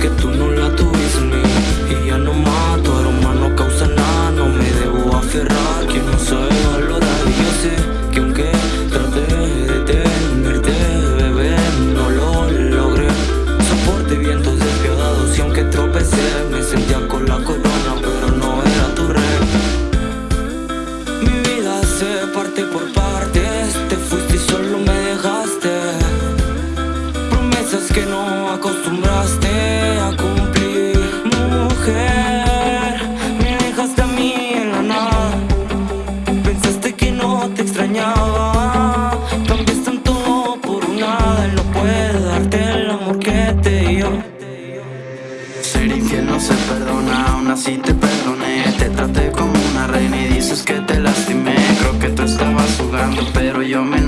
que tú no la tuviste. Y ya no mato, aroma no causa nada. No me debo aferrar, quien no sabe valorar Y yo sé que aunque traté de tenerte, bebé No lo logré, soporte vientos despiadados Y aunque tropecé, me sentía con la corona Pero no era tu rey. Mi vida se parte por promesas que no acostumbraste a cumplir. Mujer, me dejaste a mí en la nada. Pensaste que no te extrañaba. Cambiaste en todo por un nada Él no puede darte el amor que te dio. Ser infiel no se perdona, aún así te perdoné. Te traté como una reina y dices que te lastimé. Creo que tú estabas jugando pero yo me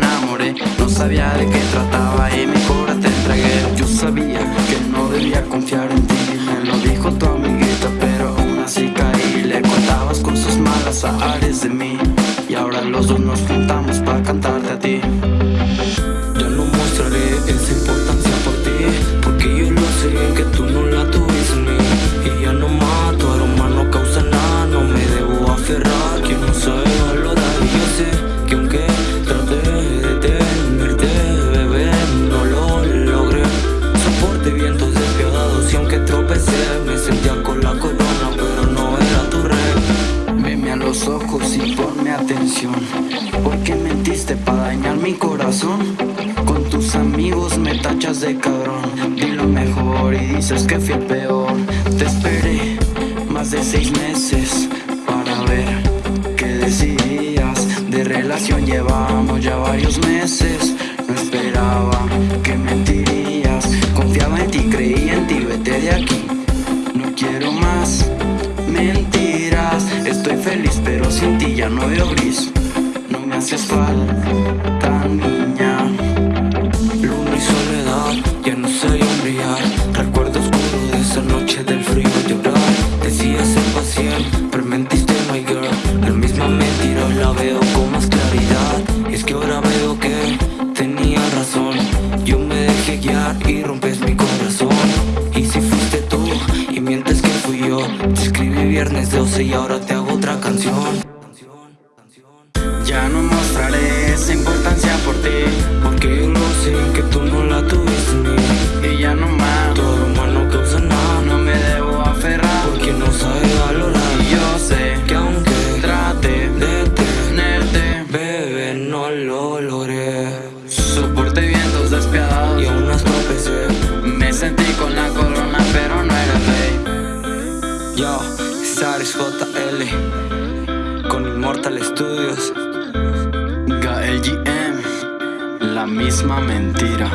sabía de qué trataba y mi cora te entregué. Yo sabía que no debía confiar en ti Me lo dijo tu amiguita Me sentía con la corona pero no era tu rey. Veme a los ojos y ponme atención ¿Por qué mentiste para dañar mi corazón? Con tus amigos me tachas de cabrón Di lo mejor y dices que fui el peor. Te esperé más de seis meses Para ver qué decidías. De relación llevamos ya varios meses No esperaba que mentirías Feliz pero sin ti ya no veo gris. No me haces falta viernes 12 y ahora te hago otra canción. Ya no mostraré esa importancia por ti Porque lo sé que tú no la tuviste en mí. Y ya no más, Tu aroma no causa nada. No me debo aferrar Porque no sabe valorar. Y yo sé Que aunque trate de de tenerte Bebé, no lo logré. Soporté vientos despiadados Y aún las tropecé. Me sentí con la corona pero no era rey. Yo, Saris JL Con Immortal Studios. GLGM La misma mentira